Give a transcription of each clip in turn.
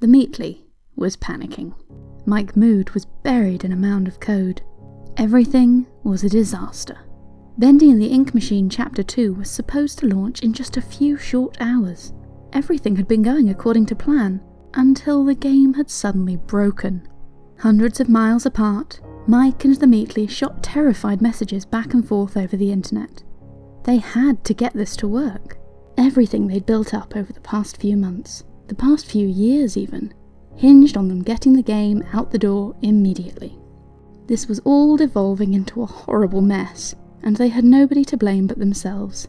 The Meatly was panicking. Mike Mood was buried in a mound of code. Everything was a disaster. Bendy and the Ink Machine Chapter 2 was supposed to launch in just a few short hours. Everything had been going according to plan, until the game had suddenly broken. Hundreds of miles apart, Mike and the Meatly shot terrified messages back and forth over the internet. They had to get this to work. Everything they'd built up over the past few months, the past few years even, hinged on them getting the game out the door immediately. This was all devolving into a horrible mess, and they had nobody to blame but themselves.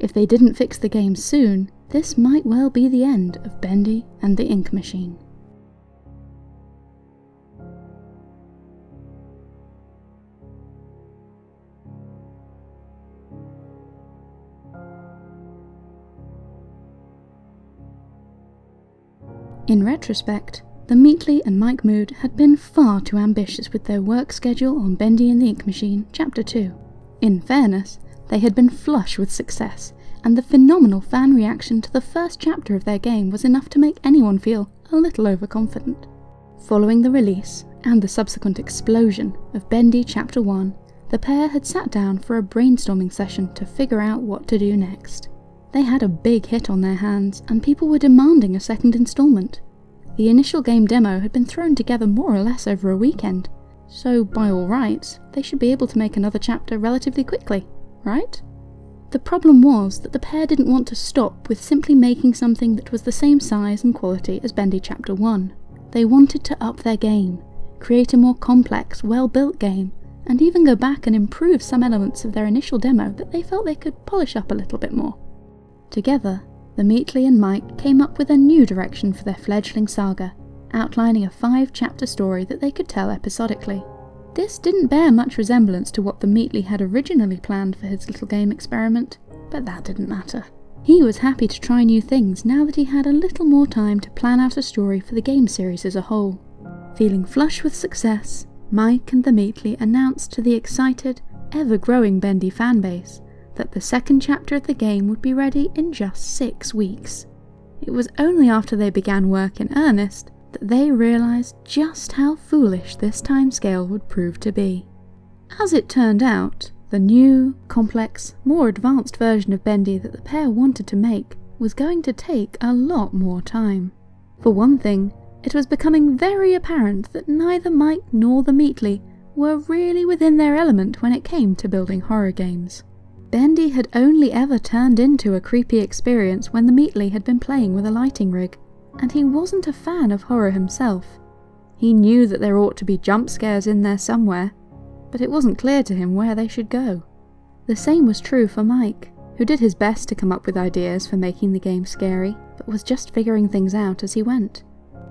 If they didn't fix the game soon, this might well be the end of Bendy and the Ink Machine. Retrospect, the Meatly and Mike Mood had been far too ambitious with their work schedule on Bendy and the Ink Machine, Chapter 2. In fairness, they had been flush with success, and the phenomenal fan reaction to the first chapter of their game was enough to make anyone feel a little overconfident. Following the release, and the subsequent explosion, of Bendy Chapter 1, the pair had sat down for a brainstorming session to figure out what to do next. They had a big hit on their hands, and people were demanding a second installment. The initial game demo had been thrown together more or less over a weekend, so by all rights, they should be able to make another chapter relatively quickly, right? The problem was that the pair didn't want to stop with simply making something that was the same size and quality as Bendy Chapter 1. They wanted to up their game, create a more complex, well-built game, and even go back and improve some elements of their initial demo that they felt they could polish up a little bit more. Together, the Meatly and Mike came up with a new direction for their fledgling saga, outlining a five chapter story that they could tell episodically. This didn't bear much resemblance to what the Meatly had originally planned for his little game experiment, but that didn't matter. He was happy to try new things now that he had a little more time to plan out a story for the game series as a whole. Feeling flush with success, Mike and the Meatly announced to the excited, ever growing Bendy fanbase that the second chapter of the game would be ready in just six weeks. It was only after they began work in earnest that they realised just how foolish this timescale would prove to be. As it turned out, the new, complex, more advanced version of Bendy that the pair wanted to make was going to take a lot more time. For one thing, it was becoming very apparent that neither Mike nor the Meatly were really within their element when it came to building horror games. Bendy had only ever turned into a creepy experience when the Meatly had been playing with a lighting rig, and he wasn't a fan of horror himself. He knew that there ought to be jump scares in there somewhere, but it wasn't clear to him where they should go. The same was true for Mike, who did his best to come up with ideas for making the game scary, but was just figuring things out as he went.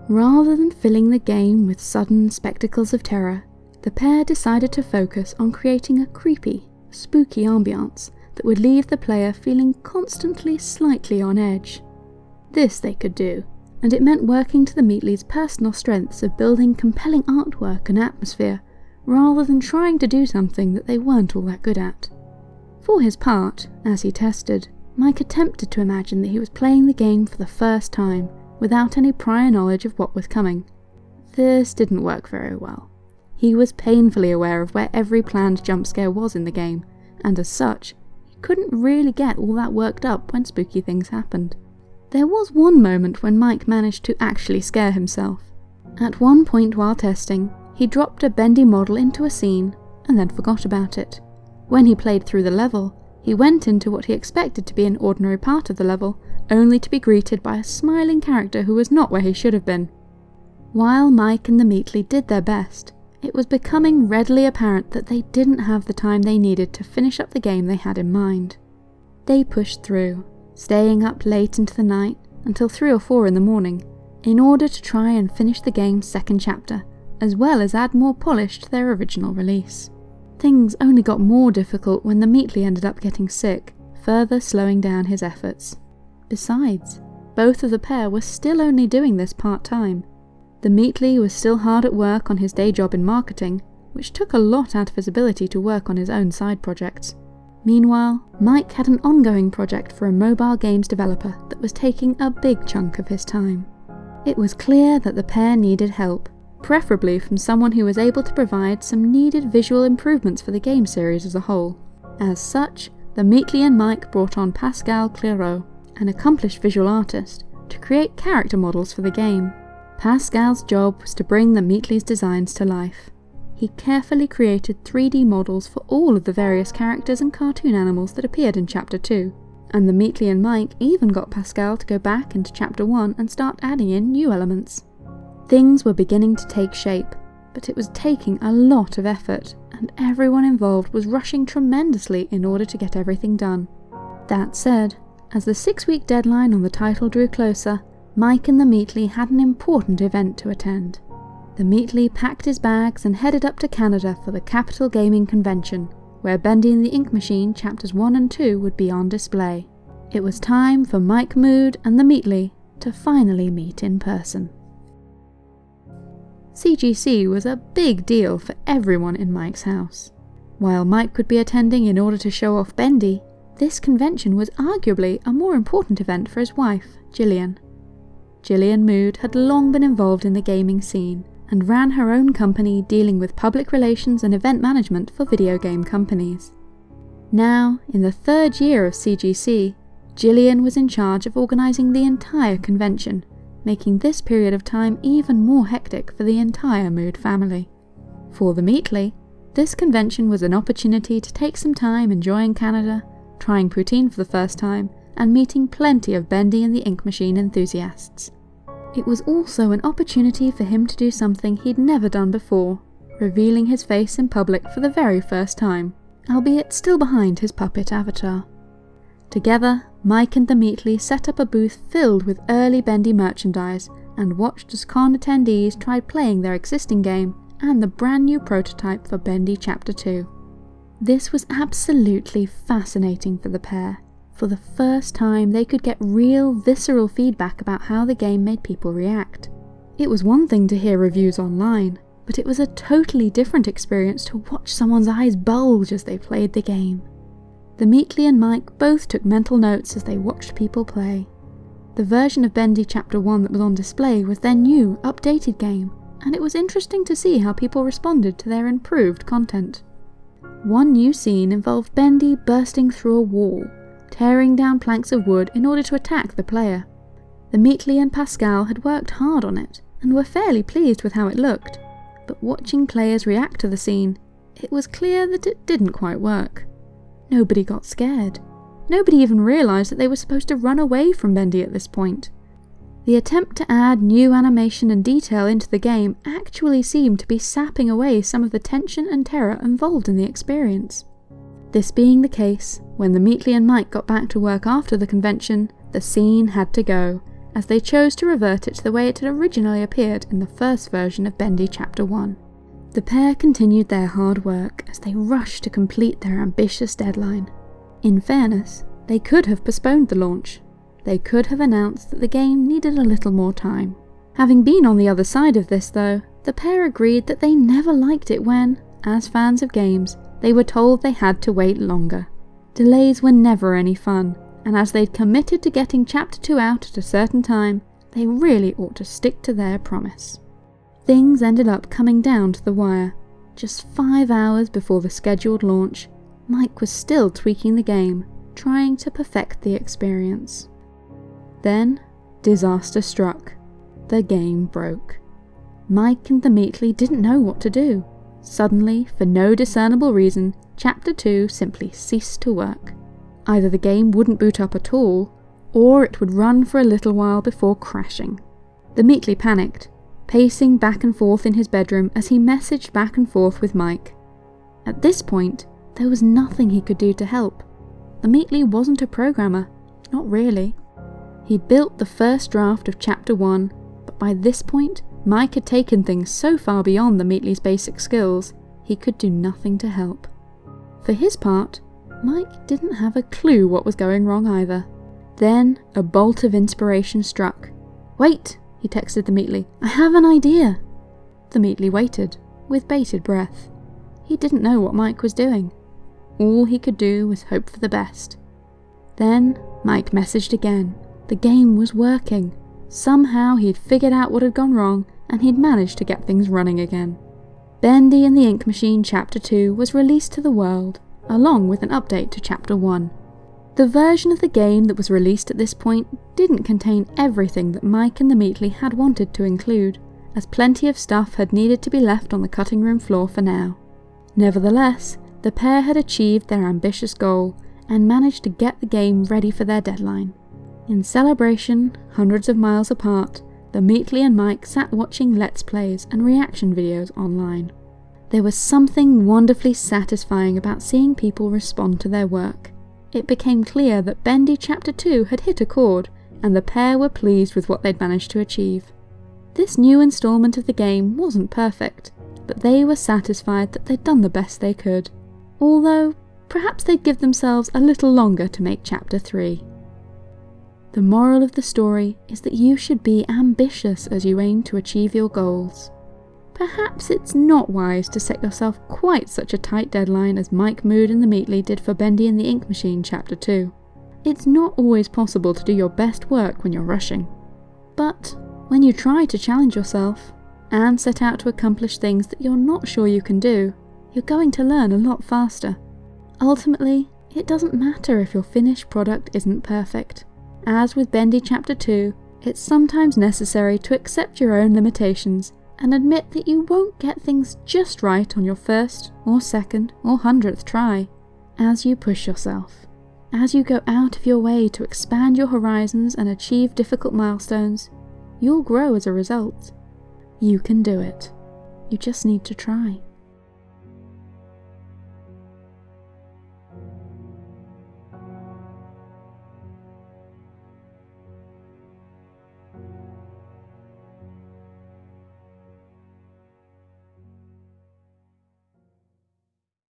Rather than filling the game with sudden spectacles of terror, the pair decided to focus on creating a creepy, spooky ambiance that would leave the player feeling constantly slightly on edge. This they could do, and it meant working to the Meatly's personal strengths of building compelling artwork and atmosphere, rather than trying to do something that they weren't all that good at. For his part, as he tested, Mike attempted to imagine that he was playing the game for the first time, without any prior knowledge of what was coming. This didn't work very well. He was painfully aware of where every planned jump scare was in the game, and as such, he couldn't really get all that worked up when spooky things happened. There was one moment when Mike managed to actually scare himself. At one point while testing, he dropped a bendy model into a scene and then forgot about it. When he played through the level, he went into what he expected to be an ordinary part of the level, only to be greeted by a smiling character who was not where he should have been. While Mike and the Meatly did their best, it was becoming readily apparent that they didn't have the time they needed to finish up the game they had in mind. They pushed through, staying up late into the night until 3 or 4 in the morning, in order to try and finish the game's second chapter, as well as add more polish to their original release. Things only got more difficult when the Meatly ended up getting sick, further slowing down his efforts. Besides, both of the pair were still only doing this part-time, the Meatly was still hard at work on his day job in marketing, which took a lot out of his ability to work on his own side projects. Meanwhile, Mike had an ongoing project for a mobile games developer that was taking a big chunk of his time. It was clear that the pair needed help, preferably from someone who was able to provide some needed visual improvements for the game series as a whole. As such, the Meatly and Mike brought on Pascal Clairaut, an accomplished visual artist, to create character models for the game. Pascal's job was to bring the Meatly's designs to life. He carefully created 3D models for all of the various characters and cartoon animals that appeared in Chapter 2, and the Meatly and Mike even got Pascal to go back into Chapter 1 and start adding in new elements. Things were beginning to take shape, but it was taking a lot of effort, and everyone involved was rushing tremendously in order to get everything done. That said, as the six week deadline on the title drew closer, Mike and the Meatly had an important event to attend. The Meatly packed his bags and headed up to Canada for the Capital Gaming Convention, where Bendy and the Ink Machine chapters 1 and 2 would be on display. It was time for Mike Mood and the Meatly to finally meet in person. CGC was a big deal for everyone in Mike's house. While Mike could be attending in order to show off Bendy, this convention was arguably a more important event for his wife, Gillian. Gillian Mood had long been involved in the gaming scene and ran her own company dealing with public relations and event management for video game companies. Now, in the third year of CGC, Gillian was in charge of organising the entire convention, making this period of time even more hectic for the entire Mood family. For the Meatly, this convention was an opportunity to take some time enjoying Canada, trying poutine for the first time, and meeting plenty of Bendy and the Ink Machine enthusiasts. It was also an opportunity for him to do something he'd never done before, revealing his face in public for the very first time, albeit still behind his puppet avatar. Together, Mike and the Meatly set up a booth filled with early Bendy merchandise and watched as con attendees tried playing their existing game and the brand new prototype for Bendy Chapter 2. This was absolutely fascinating for the pair, for the first time, they could get real, visceral feedback about how the game made people react. It was one thing to hear reviews online, but it was a totally different experience to watch someone's eyes bulge as they played the game. The Meatly and Mike both took mental notes as they watched people play. The version of Bendy Chapter 1 that was on display was their new, updated game, and it was interesting to see how people responded to their improved content. One new scene involved Bendy bursting through a wall, tearing down planks of wood in order to attack the player. The Meatly and Pascal had worked hard on it, and were fairly pleased with how it looked, but watching players react to the scene, it was clear that it didn't quite work. Nobody got scared. Nobody even realised that they were supposed to run away from Bendy at this point. The attempt to add new animation and detail into the game actually seemed to be sapping away some of the tension and terror involved in the experience. This being the case, when the Meatly and Mike got back to work after the convention, the scene had to go, as they chose to revert it to the way it had originally appeared in the first version of Bendy Chapter 1. The pair continued their hard work as they rushed to complete their ambitious deadline. In fairness, they could have postponed the launch. They could have announced that the game needed a little more time. Having been on the other side of this, though, the pair agreed that they never liked it when, as fans of games, they were told they had to wait longer. Delays were never any fun, and as they'd committed to getting Chapter 2 out at a certain time, they really ought to stick to their promise. Things ended up coming down to the wire. Just five hours before the scheduled launch, Mike was still tweaking the game, trying to perfect the experience. Then, disaster struck. The game broke. Mike and the Meatly didn't know what to do. Suddenly, for no discernible reason, Chapter 2 simply ceased to work. Either the game wouldn't boot up at all, or it would run for a little while before crashing. The Meatly panicked, pacing back and forth in his bedroom as he messaged back and forth with Mike. At this point, there was nothing he could do to help. The Meatly wasn't a programmer, not really. He'd built the first draft of Chapter 1, but by this point, Mike had taken things so far beyond the Meatly's basic skills, he could do nothing to help. For his part, Mike didn't have a clue what was going wrong either. Then a bolt of inspiration struck. Wait, he texted the Meatly, I have an idea. The Meatly waited, with bated breath. He didn't know what Mike was doing. All he could do was hope for the best. Then Mike messaged again. The game was working. Somehow he'd figured out what had gone wrong and he'd managed to get things running again. Bendy and the Ink Machine Chapter 2 was released to the world, along with an update to Chapter 1. The version of the game that was released at this point didn't contain everything that Mike and the Meatly had wanted to include, as plenty of stuff had needed to be left on the cutting room floor for now. Nevertheless, the pair had achieved their ambitious goal and managed to get the game ready for their deadline. In celebration, hundreds of miles apart, the Meatly and Mike sat watching Let's Plays and reaction videos online. There was something wonderfully satisfying about seeing people respond to their work. It became clear that Bendy Chapter 2 had hit a chord, and the pair were pleased with what they'd managed to achieve. This new instalment of the game wasn't perfect, but they were satisfied that they'd done the best they could. Although, perhaps they'd give themselves a little longer to make Chapter 3. The moral of the story is that you should be ambitious as you aim to achieve your goals. Perhaps it's not wise to set yourself quite such a tight deadline as Mike Mood and the Meatly did for Bendy and the Ink Machine Chapter 2. It's not always possible to do your best work when you're rushing. But when you try to challenge yourself, and set out to accomplish things that you're not sure you can do, you're going to learn a lot faster. Ultimately, it doesn't matter if your finished product isn't perfect. As with Bendy Chapter 2, it's sometimes necessary to accept your own limitations and admit that you won't get things just right on your first, or second, or hundredth try. As you push yourself, as you go out of your way to expand your horizons and achieve difficult milestones, you'll grow as a result. You can do it. You just need to try.